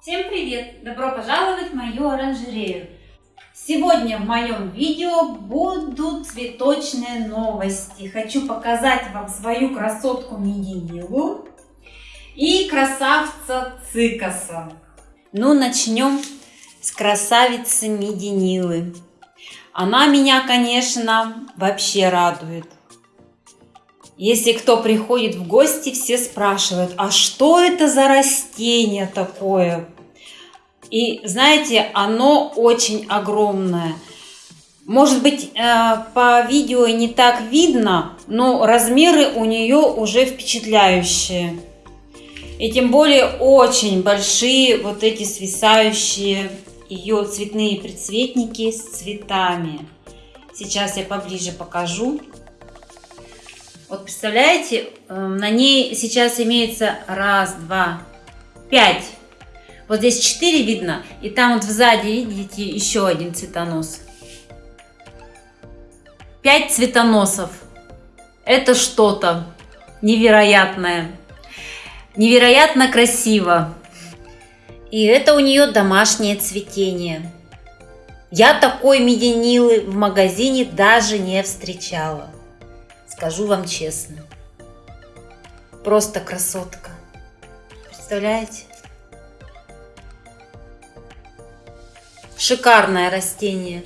Всем привет! Добро пожаловать в мою оранжерею! Сегодня в моем видео будут цветочные новости. Хочу показать вам свою красотку Мединилу и красавца Цикаса. Ну, начнем с красавицы Мединилы. Она меня, конечно, вообще радует. Если кто приходит в гости, все спрашивают, а что это за растение такое? И знаете, оно очень огромное. Может быть, э, по видео не так видно, но размеры у нее уже впечатляющие. И тем более очень большие вот эти свисающие ее цветные предцветники с цветами. Сейчас я поближе покажу. Вот представляете, эм, на ней сейчас имеется раз, два, пять. Вот здесь четыре видно, и там вот сзади, видите, еще один цветонос. Пять цветоносов. Это что-то невероятное. Невероятно красиво. И это у нее домашнее цветение. Я такой меденилы в магазине даже не встречала. Скажу вам честно. Просто красотка. Представляете? Шикарное растение.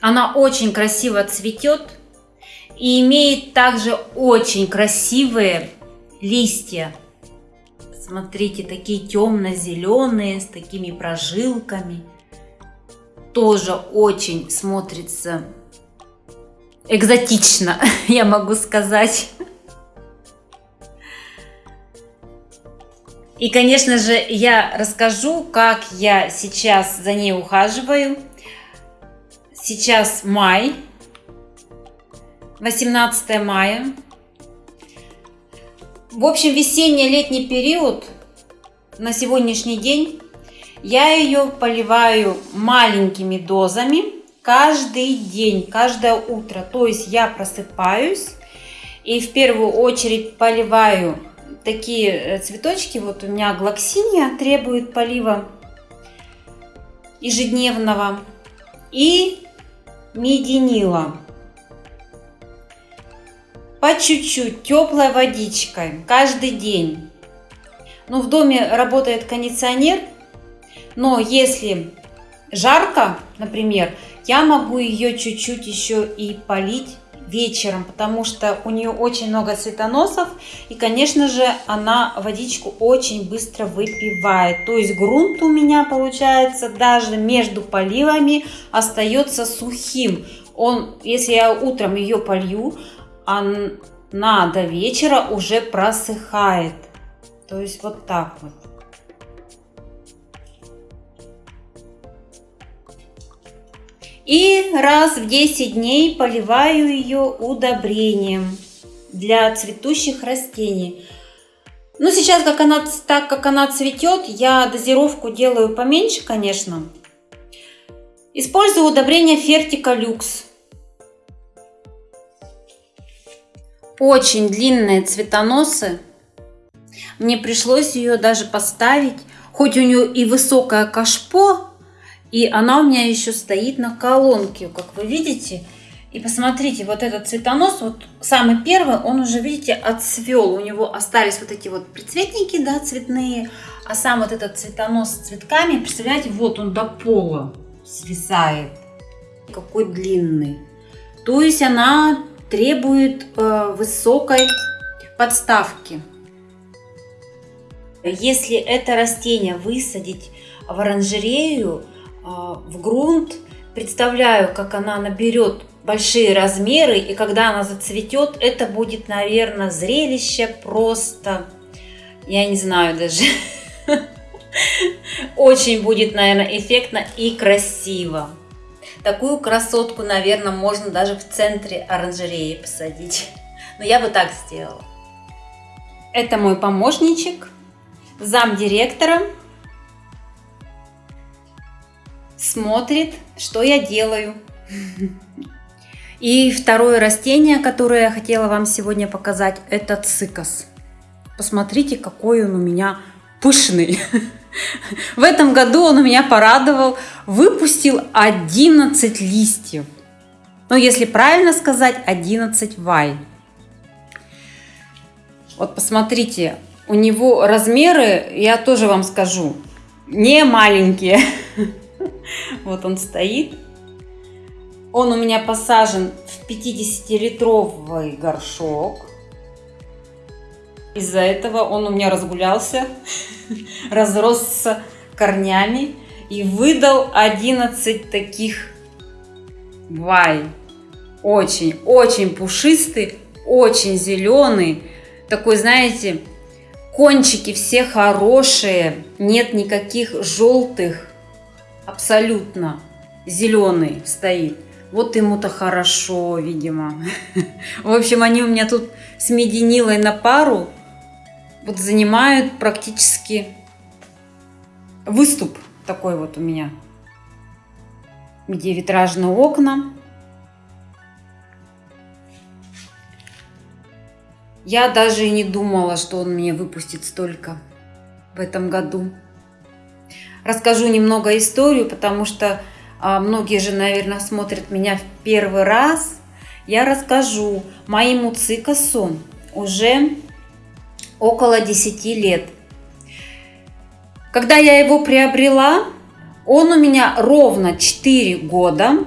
Она очень красиво цветет и имеет также очень красивые листья. Смотрите, такие темно-зеленые, с такими прожилками. Тоже очень смотрится экзотично, я могу сказать. И, конечно же, я расскажу, как я сейчас за ней ухаживаю. Сейчас май, 18 мая. В общем, весенний-летний период на сегодняшний день я ее поливаю маленькими дозами каждый день, каждое утро. То есть я просыпаюсь и в первую очередь поливаю такие э, цветочки. Вот у меня глоксиния требует полива ежедневного. И мединила. По чуть-чуть, теплой водичкой, каждый день. Ну, в доме работает кондиционер, но если жарко, например, я могу ее чуть-чуть еще и полить вечером, потому что у нее очень много цветоносов. И, конечно же, она водичку очень быстро выпивает. То есть грунт у меня, получается, даже между поливами остается сухим. Он, если я утром ее полью, она до вечера уже просыхает. То есть вот так вот. И раз в 10 дней поливаю ее удобрением для цветущих растений. Ну, сейчас, как она, так как она цветет, я дозировку делаю поменьше, конечно. Использую удобрение Фертика Люкс. Очень длинные цветоносы. Мне пришлось ее даже поставить. Хоть у нее и высокое кашпо, и она у меня еще стоит на колонке, как вы видите. И посмотрите, вот этот цветонос, вот самый первый, он уже, видите, отцвел. У него остались вот эти вот прицветники, да, цветные. А сам вот этот цветонос с цветками, представляете, вот он до пола свисает. Какой длинный. То есть она требует э, высокой подставки. Если это растение высадить в оранжерею, в грунт, представляю, как она наберет большие размеры, и когда она зацветет, это будет, наверное, зрелище просто, я не знаю даже, очень будет, наверное, эффектно и красиво. Такую красотку, наверное, можно даже в центре оранжереи посадить. Но я бы так сделала. Это мой помощничек, зам смотрит, что я делаю. И второе растение, которое я хотела вам сегодня показать, это цикас. Посмотрите, какой он у меня пышный. В этом году он у меня порадовал, выпустил 11 листьев. Ну, если правильно сказать, 11 вай. Вот посмотрите, у него размеры, я тоже вам скажу, не маленькие. Вот он стоит. Он у меня посажен в 50-литровый горшок. Из-за этого он у меня разгулялся, разросся корнями и выдал 11 таких вай. Очень, очень пушистый, очень зеленый. Такой, знаете, кончики все хорошие, нет никаких желтых, абсолютно зеленый стоит. Вот ему-то хорошо, видимо. В общем, они у меня тут с мединилой на пару вот занимают практически выступ такой вот у меня, где витражные окна. Я даже и не думала, что он мне выпустит столько в этом году. Расскажу немного историю, потому что а, многие же, наверное, смотрят меня в первый раз. Я расскажу. Моему цикасу уже около 10 лет. Когда я его приобрела, он у меня ровно 4 года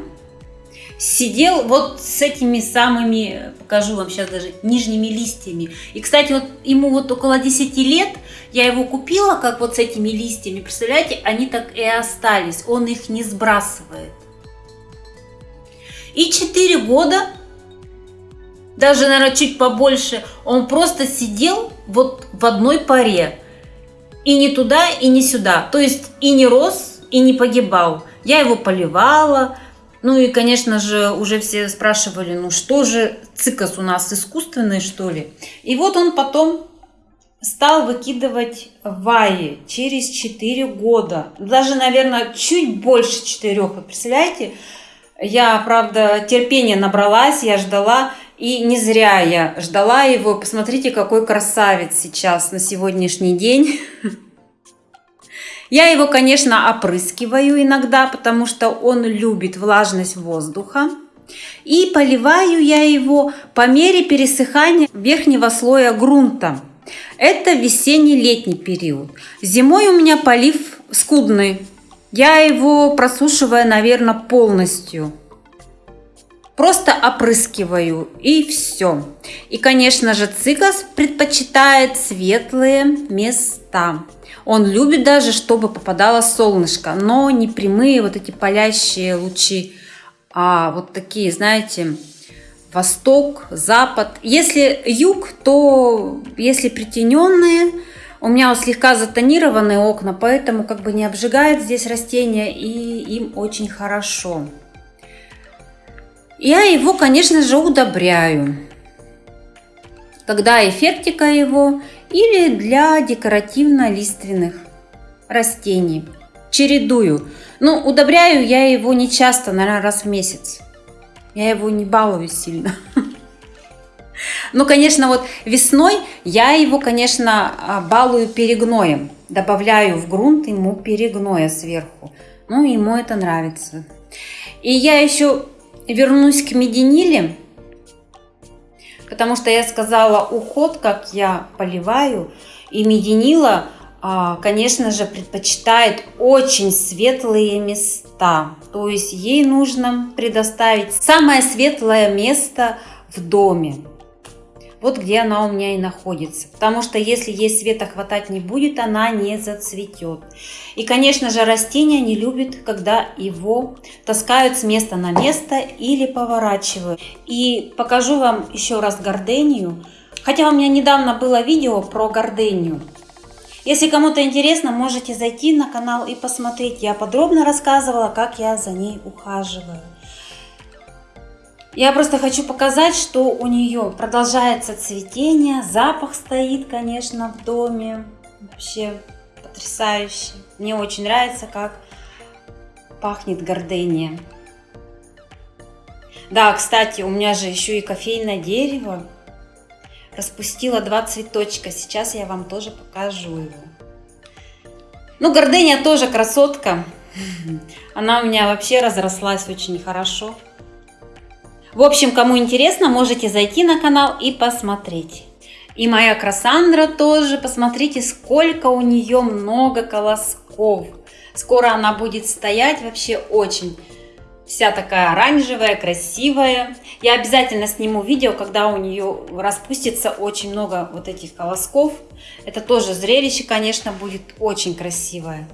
сидел вот с этими самыми, покажу вам сейчас даже, нижними листьями. И, кстати, вот ему вот около 10 лет, я его купила, как вот с этими листьями, представляете, они так и остались, он их не сбрасывает. И 4 года даже, наверное, чуть побольше, он просто сидел вот в одной паре. И не туда, и не сюда. То есть и не рос, и не погибал. Я его поливала. Ну и, конечно же, уже все спрашивали, ну что же, цикас у нас искусственный, что ли? И вот он потом стал выкидывать ваи через 4 года. Даже, наверное, чуть больше 4. Вы представляете? Я, правда, терпения набралась, я ждала. И не зря я ждала его. Посмотрите, какой красавец сейчас на сегодняшний день. Я его, конечно, опрыскиваю иногда, потому что он любит влажность воздуха. И поливаю я его по мере пересыхания верхнего слоя грунта. Это весенний-летний период. Зимой у меня полив скудный. Я его просушиваю, наверное, полностью. Просто опрыскиваю и все. И, конечно же, цикас предпочитает светлые места. Он любит даже, чтобы попадало солнышко, но не прямые вот эти палящие лучи, а вот такие, знаете, восток, запад. Если юг, то если притененные, у меня вот слегка затонированные окна, поэтому как бы не обжигает здесь растения и им очень хорошо. Я его, конечно же, удобряю. Когда эффектика его или для декоративно-лиственных растений. Чередую. Ну, удобряю я его не часто, наверное, раз в месяц. Я его не балую сильно. Ну, конечно, вот весной я его, конечно, а, балую перегноем. Добавляю в грунт ему перегноя сверху. Ну, ему это нравится. И я еще вернусь к мединиле, потому что я сказала уход, как я поливаю, и мединила, а, конечно же, предпочитает очень светлые места. То есть ей нужно предоставить самое светлое место в доме вот где она у меня и находится. Потому что если ей света хватать не будет, она не зацветет. И, конечно же, растение не любит, когда его таскают с места на место или поворачивают. И покажу вам еще раз гордению. Хотя у меня недавно было видео про гордению. Если кому-то интересно, можете зайти на канал и посмотреть. Я подробно рассказывала, как я за ней ухаживаю. Я просто хочу показать, что у нее продолжается цветение, запах стоит, конечно, в доме. Вообще потрясающе. Мне очень нравится, как пахнет гордения. Да, кстати, у меня же еще и кофейное дерево. Распустила два цветочка. Сейчас я вам тоже покажу его. Ну, гордыня тоже красотка. Она у меня вообще разрослась очень хорошо. В общем, кому интересно, можете зайти на канал и посмотреть. И моя Красандра тоже, посмотрите, сколько у нее много колосков. Скоро она будет стоять вообще очень вся такая оранжевая, красивая. Я обязательно сниму видео, когда у нее распустится очень много вот этих колосков. Это тоже зрелище, конечно, будет очень красивое.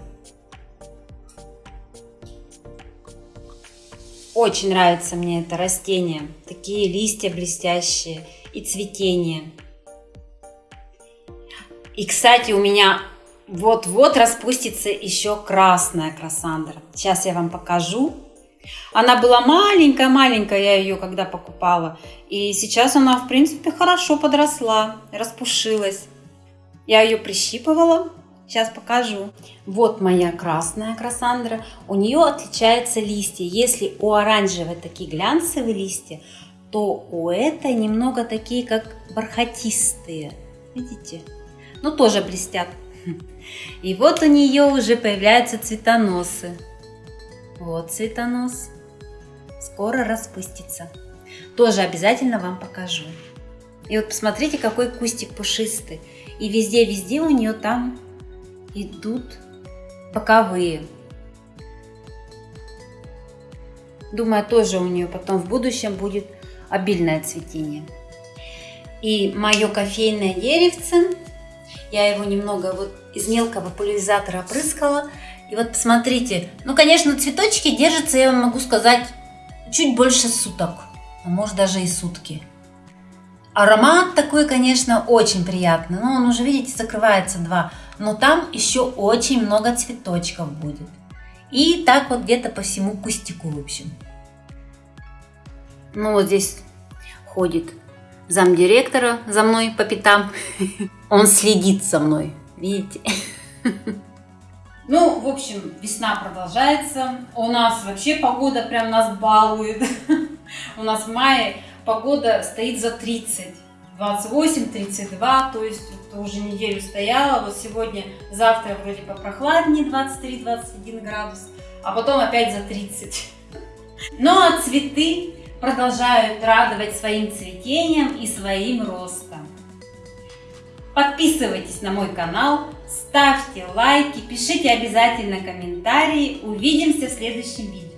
Очень нравится мне это растение. Такие листья блестящие и цветение. И, кстати, у меня вот-вот распустится еще красная красандра. Сейчас я вам покажу. Она была маленькая-маленькая, я ее когда покупала. И сейчас она, в принципе, хорошо подросла, распушилась. Я ее прищипывала, Сейчас покажу. Вот моя красная красандра. У нее отличаются листья. Если у оранжевой такие глянцевые листья, то у этой немного такие, как бархатистые. Видите? Ну, тоже блестят. И вот у нее уже появляются цветоносы. Вот цветонос. Скоро распустится. Тоже обязательно вам покажу. И вот посмотрите, какой кустик пушистый. И везде-везде у нее там идут боковые. Думаю, тоже у нее потом в будущем будет обильное цветение. И мое кофейное деревце, я его немного вот из мелкого пульверизатора опрыскала. И вот посмотрите, ну, конечно, цветочки держатся, я вам могу сказать, чуть больше суток, а может даже и сутки. Аромат такой, конечно, очень приятный. Но он уже, видите, закрывается два. Но там еще очень много цветочков будет. И так вот где-то по всему кустику, в общем. Ну вот здесь ходит замдиректора за мной по пятам. Он следит за мной, видите? Ну, в общем, весна продолжается. У нас вообще погода прям нас балует. У нас в мае погода стоит за 30. 28-32, то есть это уже неделю стояла. Вот сегодня, завтра вроде попрохладнее 23-21 градус, а потом опять за 30. Ну а цветы продолжают радовать своим цветением и своим ростом. Подписывайтесь на мой канал, ставьте лайки, пишите обязательно комментарии. Увидимся в следующем видео.